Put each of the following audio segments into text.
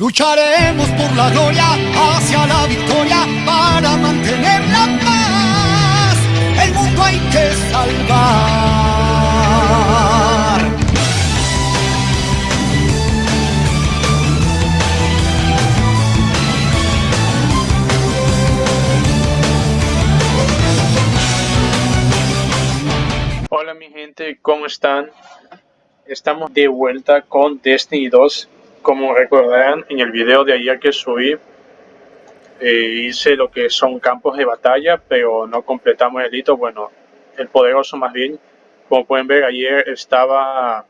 Lucharemos por la gloria hacia la victoria para mantener la paz. El mundo hay que salvar. Hola mi gente, ¿cómo están? Estamos de vuelta con Destiny 2 como recordarán en el video de ayer que subí, eh, hice lo que son campos de batalla, pero no completamos el hito, bueno, el poderoso más bien. Como pueden ver, ayer estaba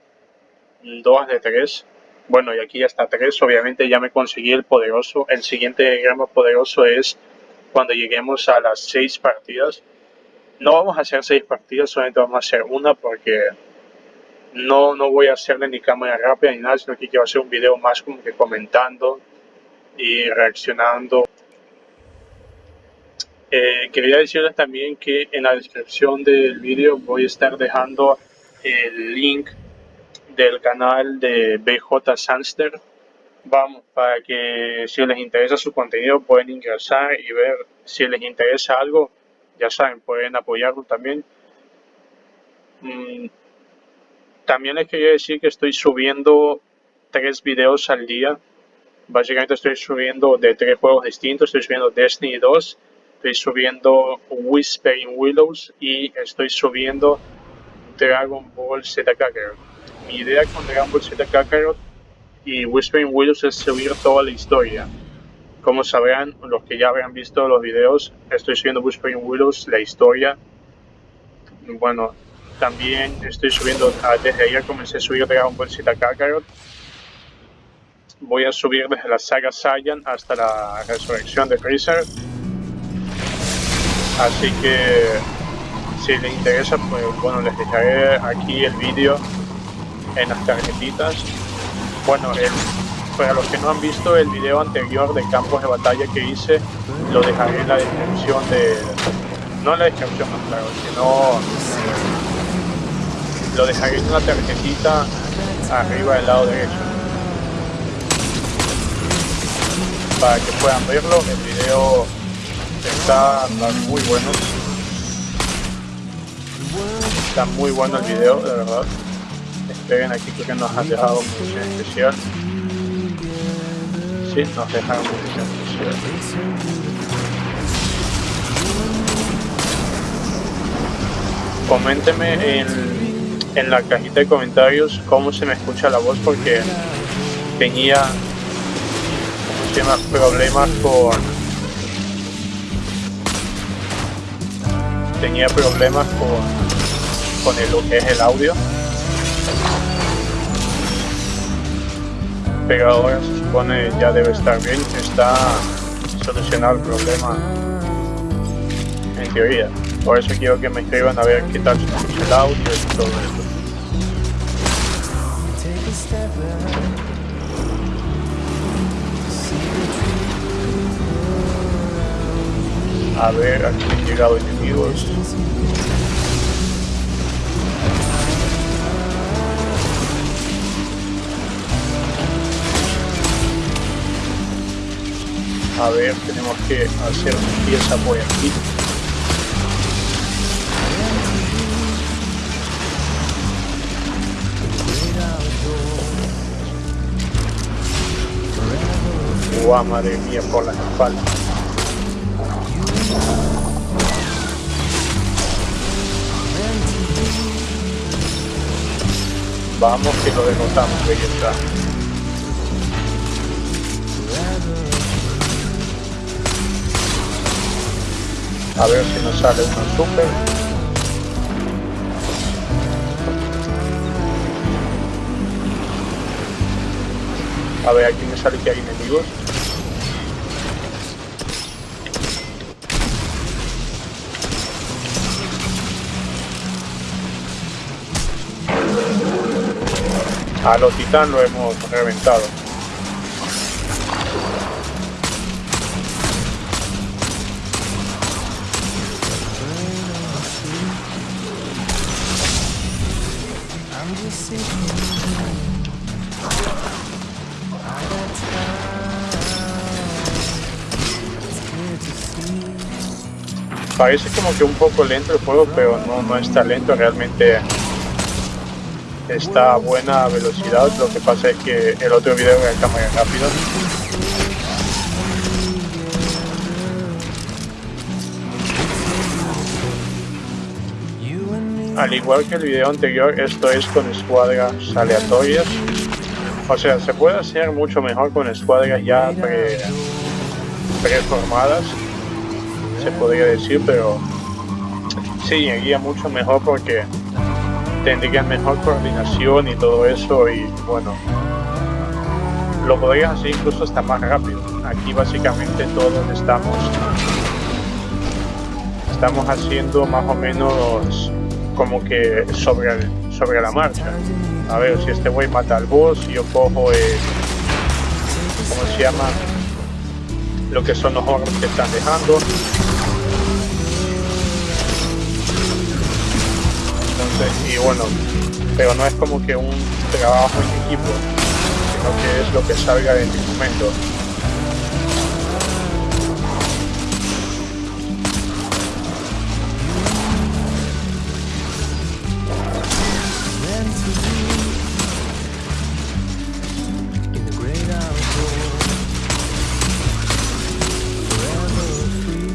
2 de 3. Bueno, y aquí ya está 3. Obviamente ya me conseguí el poderoso. El siguiente gramo poderoso es cuando lleguemos a las 6 partidas. No vamos a hacer 6 partidas, solamente vamos a hacer una porque no, no voy a hacerle ni cámara rápida ni nada, sino que quiero hacer un video más como que comentando y reaccionando. Eh, quería decirles también que en la descripción del video voy a estar dejando el link del canal de BJ Sanster. Vamos, para que si les interesa su contenido pueden ingresar y ver si les interesa algo. Ya saben, pueden apoyarlo también. Mm, también les quería decir que estoy subiendo tres videos al día. Básicamente estoy subiendo de tres juegos distintos. Estoy subiendo Destiny 2, estoy subiendo Whispering Willows y estoy subiendo Dragon Ball Z Kakarot. Mi idea con Dragon Ball Z Kakarot y Whispering Willows es subir toda la historia. Como sabrán, los que ya habrán visto los videos, estoy subiendo Whispering Willows, la historia. Bueno, también estoy subiendo, desde ayer comencé a subir Dragon Ball Z Kakarot. Voy a subir desde la saga Saiyan hasta la resurrección de Freezer. Así que si les interesa, pues bueno, les dejaré aquí el vídeo en las tarjetitas. Bueno, para los que no han visto el video anterior de campos de batalla que hice, lo dejaré en la descripción de... No en la descripción, no, claro, sino lo dejaré en una tarjetita arriba del lado derecho. Para que puedan verlo el video está, muy bueno. Está muy bueno el video de verdad. Esperen aquí porque nos han dejado munición especial sí, nos dejaron munición especial coménteme en en la cajita de comentarios cómo se me escucha la voz porque tenía problemas con tenía problemas con con lo que es el audio. Pero ahora se supone ya debe estar bien está solucionado el problema en teoría. Por eso quiero que me escriban a ver qué tal el audio y todo eso. A ver, aquí han llegado enemigos. A ver, tenemos que hacer pieza por aquí. Guau, madre mía, por la espalda. Vamos que lo denotamos, ahí está. A ver si nos sale una super. A ver, aquí me sale que hay enemigos. A los titán lo hemos reventado. Parece como que un poco lento el juego, pero no, no está lento realmente está a buena velocidad. Lo que pasa es que el otro video era cámara rápida. Al igual que el video anterior, esto es con escuadras aleatorias. O sea, se puede hacer mucho mejor con escuadras ya pre, preformadas, se podría decir, pero sí, iría mucho mejor porque tendrían mejor coordinación y todo eso y bueno, lo podrían hacer incluso hasta más rápido. Aquí básicamente todos estamos estamos haciendo más o menos como que sobre, sobre la marcha. A ver, si este güey mata al boss, yo cojo el... ¿Cómo se llama? Lo que son los hornos que están dejando. Y bueno, pero no es como que un trabajo en equipo, sino que es lo que salga en el momento.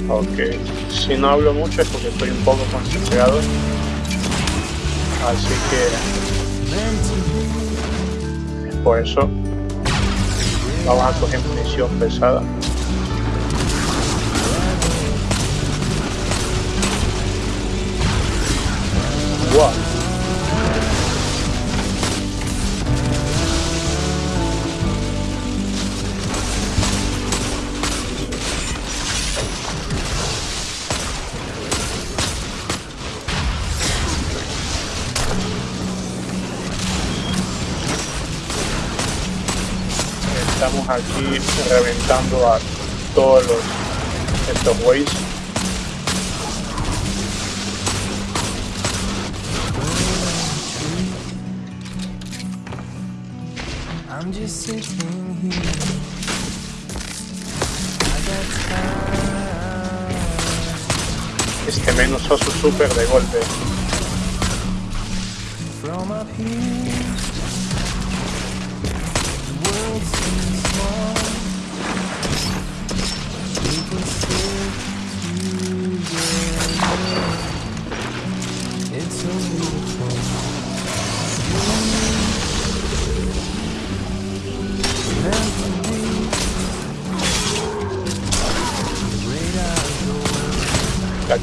Ok, si no hablo mucho es porque estoy un poco concentrado. Así que por eso vamos a coger munición pesada. Wow. Aquí reventando a todos los estos güeyes. Este menos oso super de golpe. La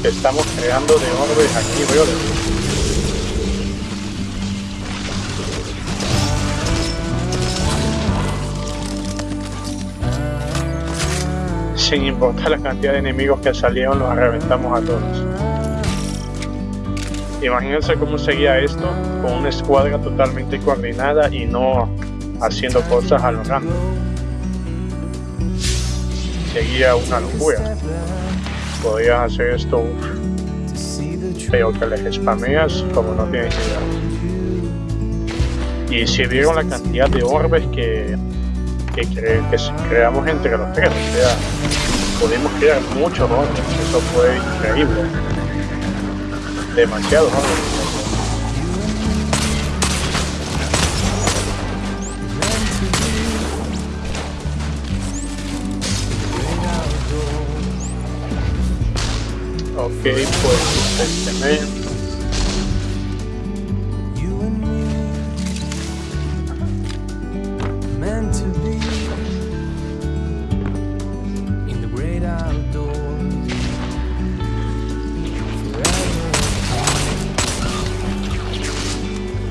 estamos creando de orbes aquí, veo sin importar la cantidad de enemigos que salieron, los reventamos a todos. Imagínense cómo seguía esto con una escuadra totalmente coordinada y no haciendo cosas a lo random. Seguía una locura. Podías hacer esto, pero que les spameas como no tienes idea. Y si vieron la cantidad de orbes que, que, que creamos entre los tres, o sea, pudimos crear muchos orbes, eso fue increíble. Demasiado orbes. Ok, pues este men.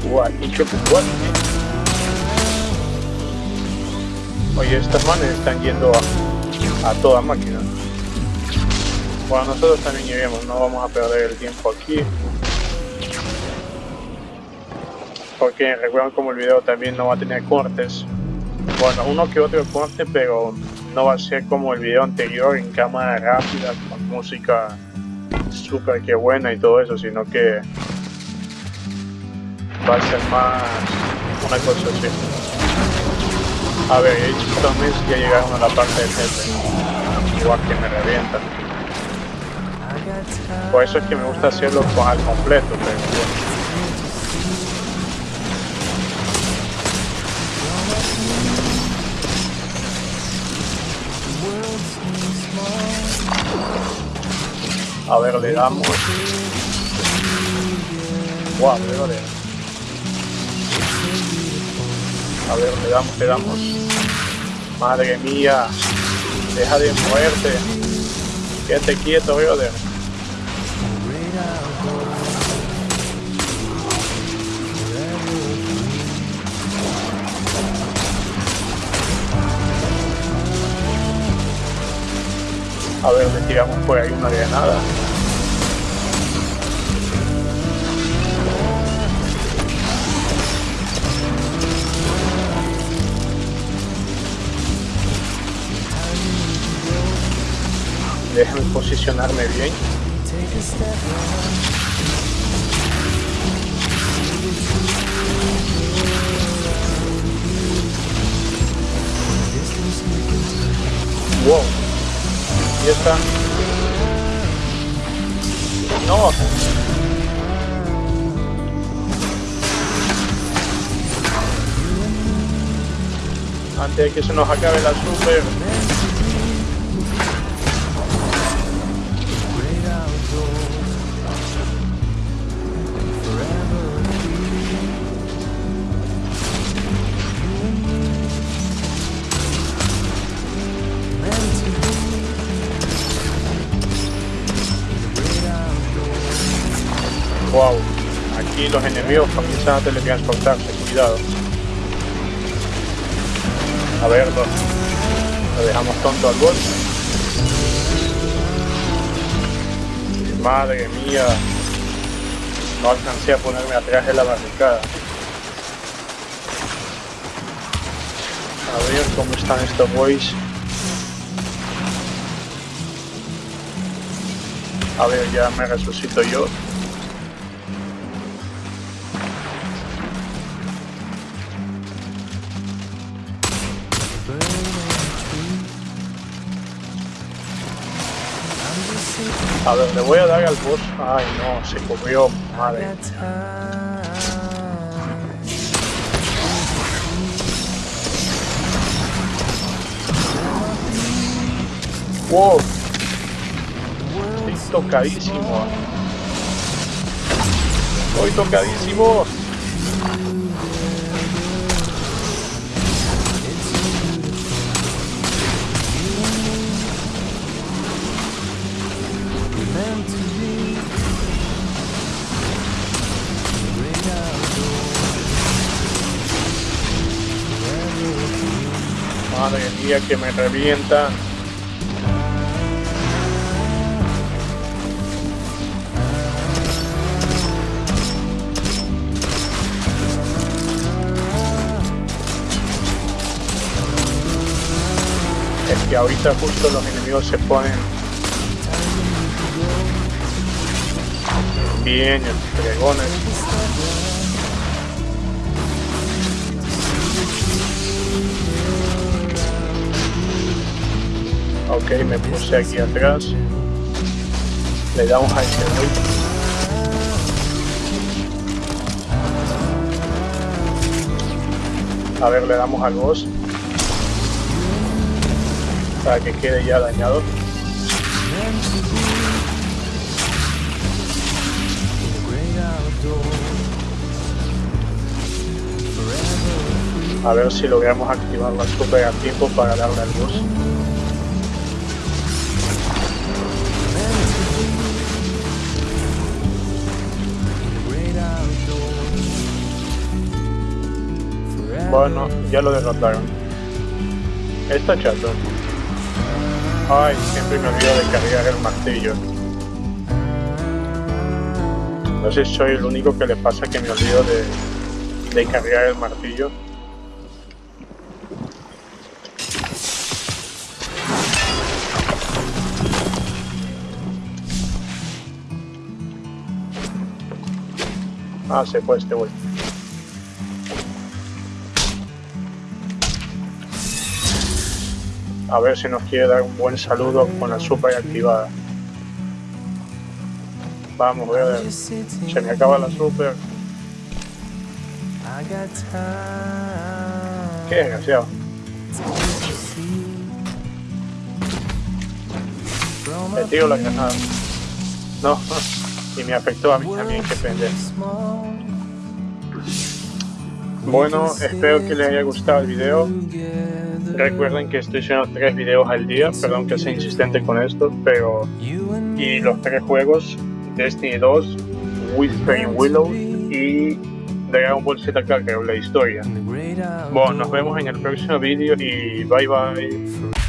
What? What? Oye, estas manes están yendo a, a toda máquina. Bueno, nosotros también iremos, no vamos a perder el tiempo aquí. Porque recuerden como el video también no va a tener cortes. Bueno, uno que otro corte, pero no va a ser como el video anterior en cámara rápida, con música súper que buena y todo eso, sino que va a ser más una cosa así. A ver, también ya llegaron a la parte del jefe, igual que me revientan. Por eso es que me gusta hacerlo al completo, pero. A ver, le damos. Wow, le A ver, le damos, le damos. Madre mía. Deja de muerte. Quédate quieto, brother. A ver, le tiramos por ahí una granada. Déjame posicionarme bien. Wow. Y está. No. Antes de que se nos acabe la super. Los enemigos comienzan a teletransportarse, cuidado. A ver, lo, dejamos tonto al boss. Madre mía, no alcancé a ponerme atrás de la barricada. A ver cómo están estos boys. A ver, ya me resucito yo. A ver, le voy a dar al boss. Ay, no, se cubrió, madre. Wow. Estoy tocadísimo. Estoy tocadísimo. Que me revienta. Es que ahorita justo los enemigos se ponen bien fregones. Ok, me puse aquí atrás. Le damos a este A ver, le damos al boss. Para que quede ya dañado. A ver si logramos activar la super a tiempo para darle al boss. Bueno, ya lo derrotaron. Está chato. Ay, siempre me olvido de cargar el martillo. No sé si soy el único que le pasa que me olvido de, de cargar el martillo. Ah, se fue este güey. A ver si nos quiere dar un buen saludo con la super activada. Vamos, brother. Se me acaba la super. Qué desgraciado. Me tiro la granada. No, y me afectó a mí también, qué pendejo. Bueno, espero que les haya gustado el video. Recuerden que estoy haciendo tres videos al día, perdón que sea insistente con esto, pero... Y los tres juegos, Destiny 2, Whispering Willow y Dragon Ball Z Kakarot, la historia. Bueno, nos vemos en el próximo video y bye bye.